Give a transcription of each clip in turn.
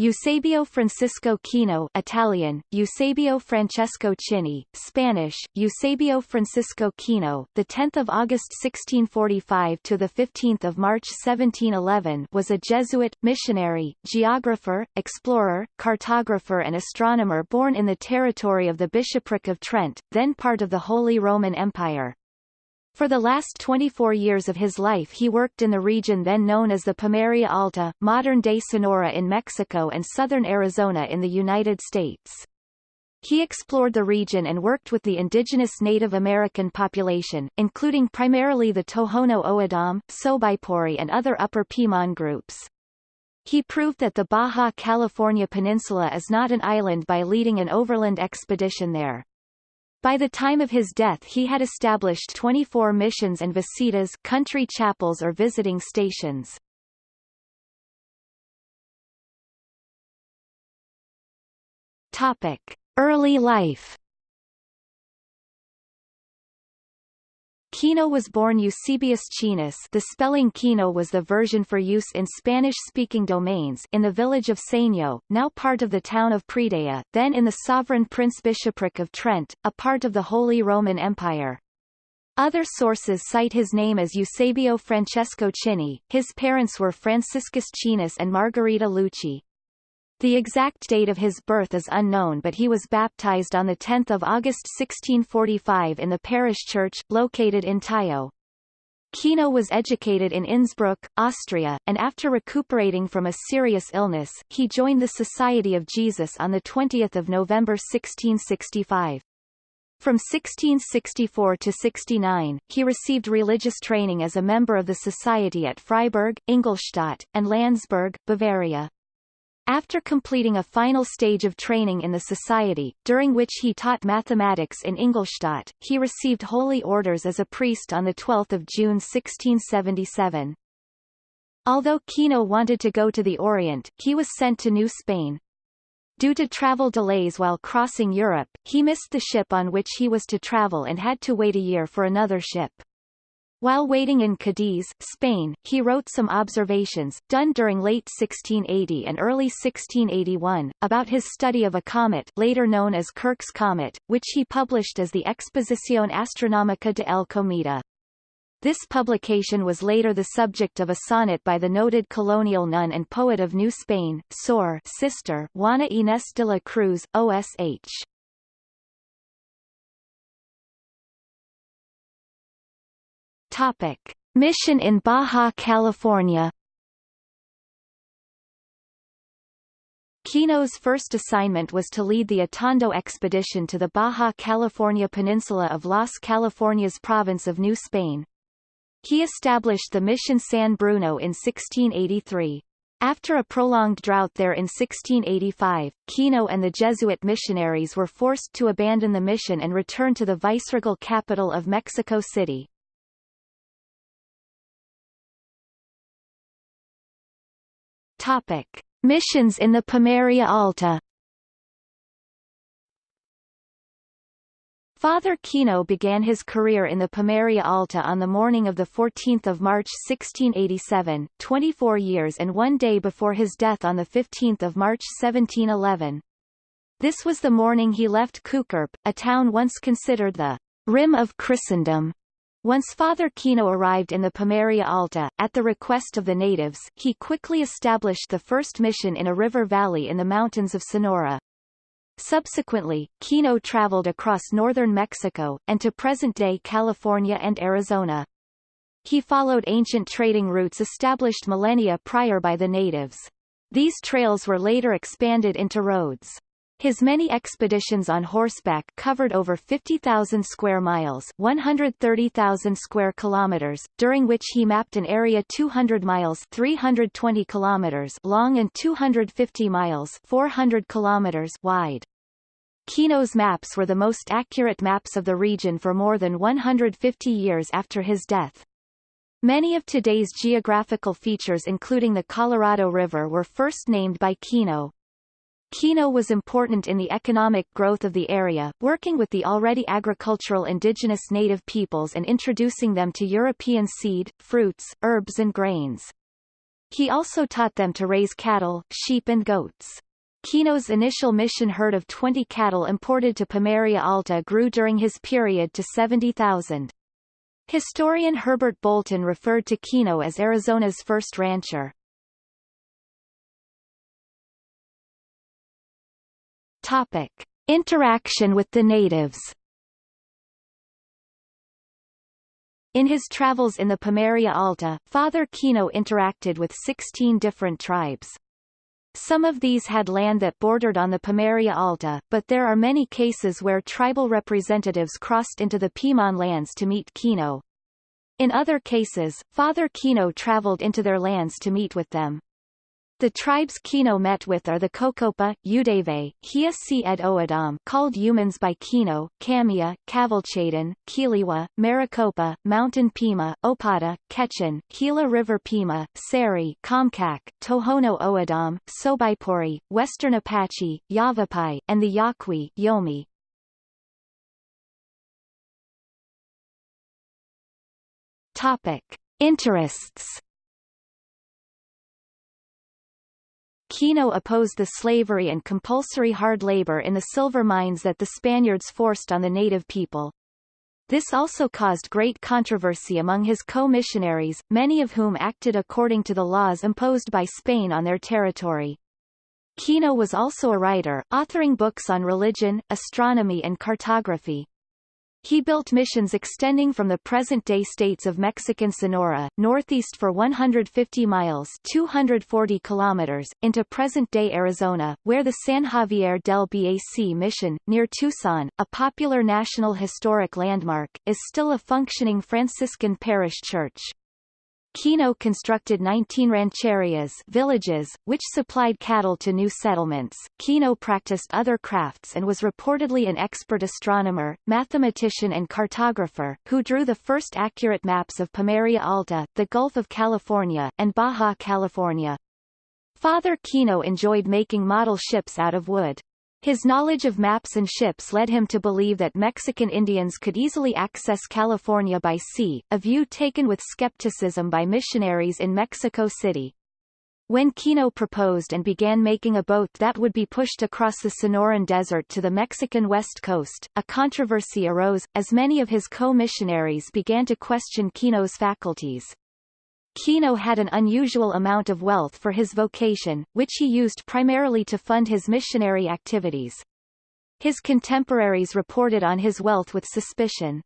Eusebio Francisco Kino Italian, Eusebio Francesco Chini, Spanish, Eusebio Francisco Kino, the 10th of August 1645 to the 15th of March 1711 was a Jesuit, missionary, geographer, explorer, cartographer and astronomer born in the territory of the Bishopric of Trent, then part of the Holy Roman Empire. For the last 24 years of his life he worked in the region then known as the Pimeria Alta, modern-day Sonora in Mexico and southern Arizona in the United States. He explored the region and worked with the indigenous Native American population, including primarily the Tohono O'odham, Sobaipuri and other Upper Piman groups. He proved that the Baja California Peninsula is not an island by leading an overland expedition there. By the time of his death he had established 24 missions and visitas country chapels or visiting stations. Topic. Early life Kino was born Eusebius Chinus the spelling Kino was the version for use in Spanish-speaking domains in the village of Segno, now part of the town of Predaia, then in the sovereign prince-bishopric of Trent, a part of the Holy Roman Empire. Other sources cite his name as Eusebio Francesco Chini, his parents were Franciscus Chinus and Margarita Lucci. The exact date of his birth is unknown but he was baptized on 10 August 1645 in the parish church, located in Taio. Kino was educated in Innsbruck, Austria, and after recuperating from a serious illness, he joined the Society of Jesus on 20 November 1665. From 1664 to 69, he received religious training as a member of the society at Freiburg, Ingolstadt, and Landsberg, Bavaria. After completing a final stage of training in the society, during which he taught mathematics in Ingolstadt, he received holy orders as a priest on 12 June 1677. Although Kino wanted to go to the Orient, he was sent to New Spain. Due to travel delays while crossing Europe, he missed the ship on which he was to travel and had to wait a year for another ship. While waiting in Cadiz, Spain, he wrote some observations, done during late 1680 and early 1681, about his study of a comet later known as Kirch's Comet, which he published as the Exposición Astronómica de El Cometa. This publication was later the subject of a sonnet by the noted colonial nun and poet of New Spain, Sor sister Juana Inés de la Cruz, OSH. Topic. Mission in Baja California Kino's first assignment was to lead the Atondo expedition to the Baja California peninsula of Las Californias province of New Spain. He established the Mission San Bruno in 1683. After a prolonged drought there in 1685, Kino and the Jesuit missionaries were forced to abandon the mission and return to the viceregal capital of Mexico City. Topic. Missions in the Pimeria Alta Father Kino began his career in the Pimeria Alta on the morning of 14 March 1687, 24 years and one day before his death on 15 March 1711. This was the morning he left Cucurpe, a town once considered the rim of Christendom, once Father Kino arrived in the Pimeria Alta, at the request of the natives, he quickly established the first mission in a river valley in the mountains of Sonora. Subsequently, Kino traveled across northern Mexico, and to present-day California and Arizona. He followed ancient trading routes established millennia prior by the natives. These trails were later expanded into roads. His many expeditions on horseback covered over 50,000 square miles 130,000 square kilometers, during which he mapped an area 200 miles 320 kilometers long and 250 miles 400 kilometers wide. Kino's maps were the most accurate maps of the region for more than 150 years after his death. Many of today's geographical features including the Colorado River were first named by Kino, Kino was important in the economic growth of the area, working with the already agricultural indigenous native peoples and introducing them to European seed, fruits, herbs and grains. He also taught them to raise cattle, sheep and goats. Kino's initial mission herd of 20 cattle imported to Pimeria Alta grew during his period to 70,000. Historian Herbert Bolton referred to Kino as Arizona's first rancher. Topic. Interaction with the natives In his travels in the Pimeria Alta, Father Kino interacted with 16 different tribes. Some of these had land that bordered on the Pimeria Alta, but there are many cases where tribal representatives crossed into the Piman lands to meet Kino. In other cases, Father Kino traveled into their lands to meet with them. The tribes Kino met with are the Cocopa, Eudeve, Hiasi ed Oadam called humans by Kino, Kamia, Cavalchadan, Kiliwa, Maricopa, Mountain Pima, Opata, Quechan, Gila River Pima, Seri, Comcac, Tohono O'odham, Sobaipuri, Western Apache, Yavapai, and the Yaqui Yomi. Topic. Interests Kino opposed the slavery and compulsory hard labor in the silver mines that the Spaniards forced on the native people. This also caused great controversy among his co-missionaries, many of whom acted according to the laws imposed by Spain on their territory. Kino was also a writer, authoring books on religion, astronomy and cartography. He built missions extending from the present-day states of Mexican Sonora, northeast for 150 miles 240 kilometers, into present-day Arizona, where the San Xavier del Bac mission, near Tucson, a popular National Historic Landmark, is still a functioning Franciscan parish church. Kino constructed 19 rancherias villages, which supplied cattle to new settlements. Kino practiced other crafts and was reportedly an expert astronomer, mathematician and cartographer, who drew the first accurate maps of Pimeria Alta, the Gulf of California, and Baja California. Father Kino enjoyed making model ships out of wood. His knowledge of maps and ships led him to believe that Mexican Indians could easily access California by sea, a view taken with skepticism by missionaries in Mexico City. When Kino proposed and began making a boat that would be pushed across the Sonoran Desert to the Mexican west coast, a controversy arose, as many of his co-missionaries began to question Kino's faculties. Kino had an unusual amount of wealth for his vocation, which he used primarily to fund his missionary activities. His contemporaries reported on his wealth with suspicion.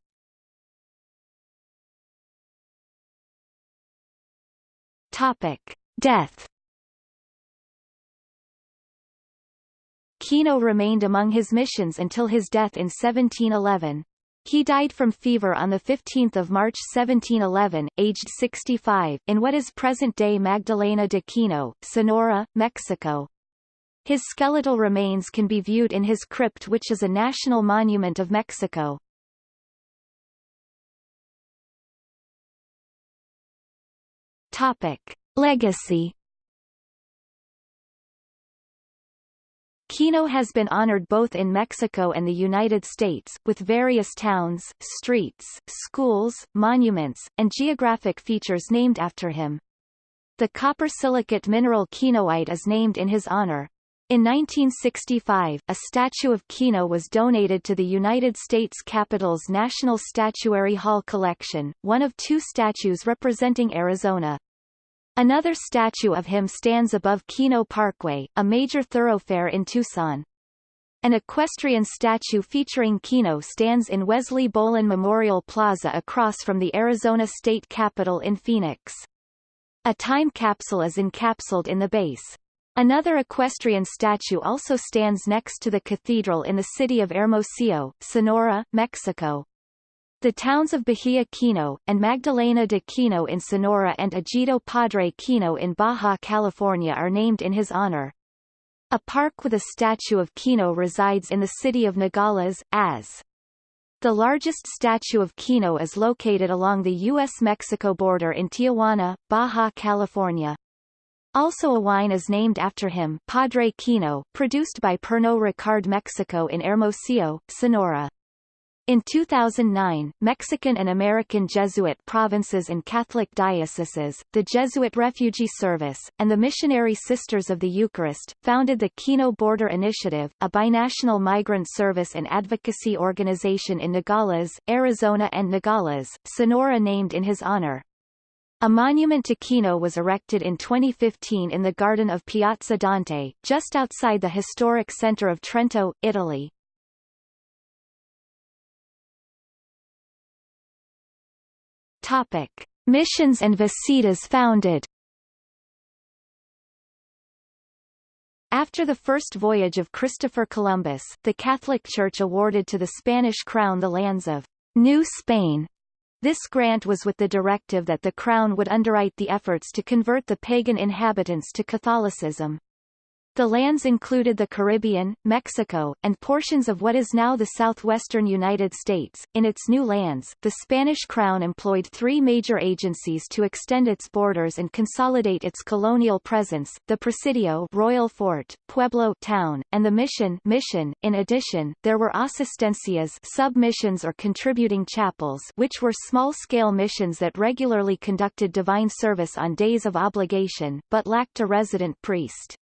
Topic. Death Kino remained among his missions until his death in 1711. He died from fever on 15 March 1711, aged 65, in what is present-day Magdalena de Kino, Sonora, Mexico. His skeletal remains can be viewed in his crypt which is a national monument of Mexico. Topic. Legacy Kino has been honored both in Mexico and the United States, with various towns, streets, schools, monuments, and geographic features named after him. The copper silicate mineral kinoite is named in his honor. In 1965, a statue of Kino was donated to the United States Capitol's National Statuary Hall collection, one of two statues representing Arizona. Another statue of him stands above Kino Parkway, a major thoroughfare in Tucson. An equestrian statue featuring Kino stands in Wesley Bolin Memorial Plaza across from the Arizona State Capitol in Phoenix. A time capsule is encapsulated in the base. Another equestrian statue also stands next to the cathedral in the city of Hermosillo, Sonora, Mexico. The towns of Bahia Kino, and Magdalena de Kino in Sonora and Ejido Padre Kino in Baja California are named in his honor. A park with a statue of Kino resides in the city of Nogales, as. The largest statue of Kino is located along the U.S.-Mexico border in Tijuana, Baja California. Also a wine is named after him Padre Kino, produced by Pernod Ricard Mexico in Hermosillo, Sonora. In 2009, Mexican and American Jesuit provinces and Catholic dioceses, the Jesuit Refugee Service, and the Missionary Sisters of the Eucharist, founded the Kino Border Initiative, a binational migrant service and advocacy organization in Nogales, Arizona and Nogales, Sonora named in his honor. A monument to Kino was erected in 2015 in the garden of Piazza Dante, just outside the historic center of Trento, Italy. Topic: Missions and visitas founded. After the first voyage of Christopher Columbus, the Catholic Church awarded to the Spanish crown the lands of New Spain. This grant was with the directive that the crown would underwrite the efforts to convert the pagan inhabitants to Catholicism. The lands included the Caribbean, Mexico, and portions of what is now the southwestern United States. In its new lands, the Spanish crown employed three major agencies to extend its borders and consolidate its colonial presence: the Presidio, Royal Fort, Pueblo, town, and the Mission, Mission. In addition, there were asistencias, submissions or contributing chapels, which were small-scale missions that regularly conducted divine service on days of obligation, but lacked a resident priest.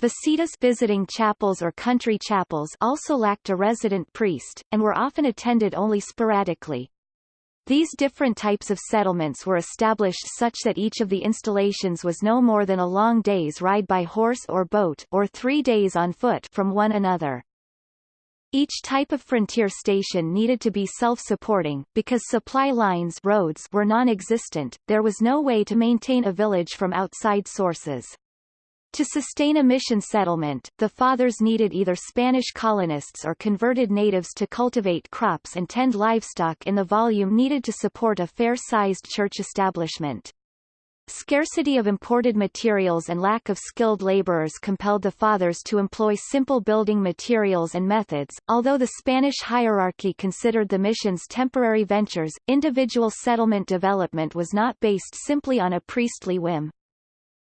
Visitas visiting chapels or country chapels also lacked a resident priest, and were often attended only sporadically. These different types of settlements were established such that each of the installations was no more than a long day's ride by horse or boat or three days on foot from one another. Each type of frontier station needed to be self-supporting, because supply lines roads were non-existent, there was no way to maintain a village from outside sources. To sustain a mission settlement, the fathers needed either Spanish colonists or converted natives to cultivate crops and tend livestock in the volume needed to support a fair-sized church establishment. Scarcity of imported materials and lack of skilled laborers compelled the fathers to employ simple building materials and methods. Although the Spanish hierarchy considered the missions temporary ventures, individual settlement development was not based simply on a priestly whim.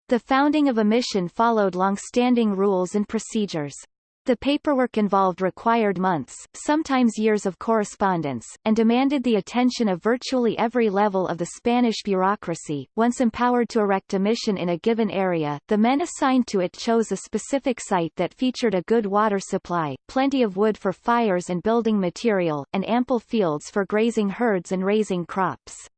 The founding of a mission followed long-standing rules and procedures. The paperwork involved required months, sometimes years of correspondence, and demanded the attention of virtually every level of the Spanish bureaucracy. Once empowered to erect a mission in a given area, the men assigned to it chose a specific site that featured a good water supply, plenty of wood for fires and building material, and ample fields for grazing herds and raising crops.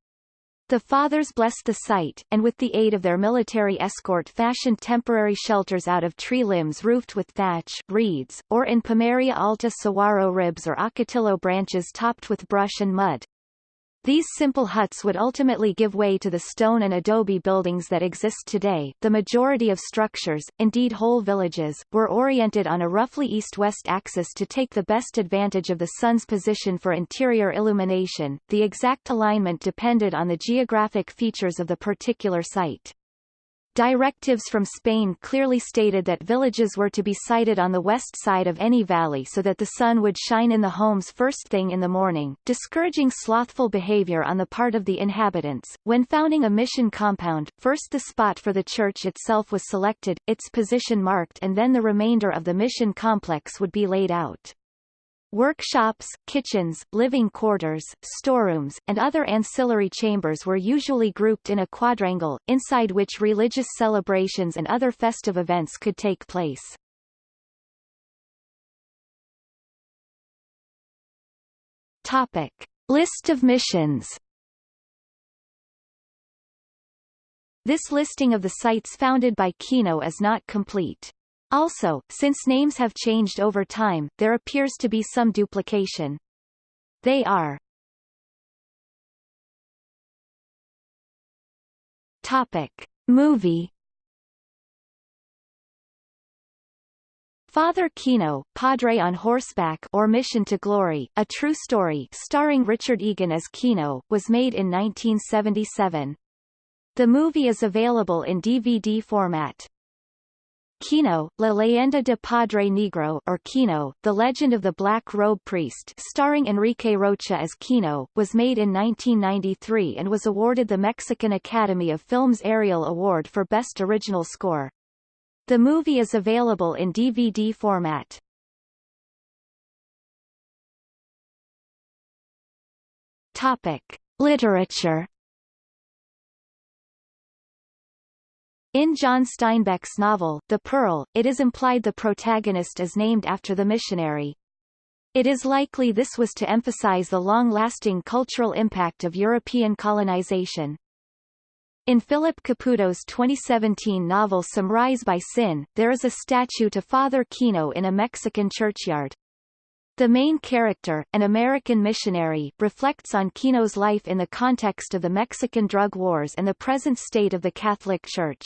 The fathers blessed the site, and with the aid of their military escort fashioned temporary shelters out of tree limbs roofed with thatch reeds, or in Pimeria alta saguaro ribs or ocotillo branches topped with brush and mud. These simple huts would ultimately give way to the stone and adobe buildings that exist today. The majority of structures, indeed whole villages, were oriented on a roughly east-west axis to take the best advantage of the sun's position for interior illumination. The exact alignment depended on the geographic features of the particular site. Directives from Spain clearly stated that villages were to be sited on the west side of any valley so that the sun would shine in the homes first thing in the morning, discouraging slothful behavior on the part of the inhabitants. When founding a mission compound, first the spot for the church itself was selected, its position marked and then the remainder of the mission complex would be laid out. Workshops, kitchens, living quarters, storerooms, and other ancillary chambers were usually grouped in a quadrangle, inside which religious celebrations and other festive events could take place. Topic. List of missions This listing of the sites founded by Kino is not complete. Also, since names have changed over time, there appears to be some duplication. They are Topic. Movie Father Kino, Padre on Horseback or Mission to Glory, a true story starring Richard Egan as Kino, was made in 1977. The movie is available in DVD format. Kino, La Leyenda de Padre Negro or Kino, The Legend of the Black Robe Priest starring Enrique Rocha as Kino, was made in 1993 and was awarded the Mexican Academy of Films Ariel Award for Best Original Score. The movie is available in DVD format. Topic. Literature In John Steinbeck's novel, The Pearl, it is implied the protagonist is named after the missionary. It is likely this was to emphasize the long-lasting cultural impact of European colonization. In Philip Caputo's 2017 novel Some Rise by Sin, there is a statue to Father Kino in a Mexican churchyard. The main character, an American missionary, reflects on Kino's life in the context of the Mexican drug wars and the present state of the Catholic Church.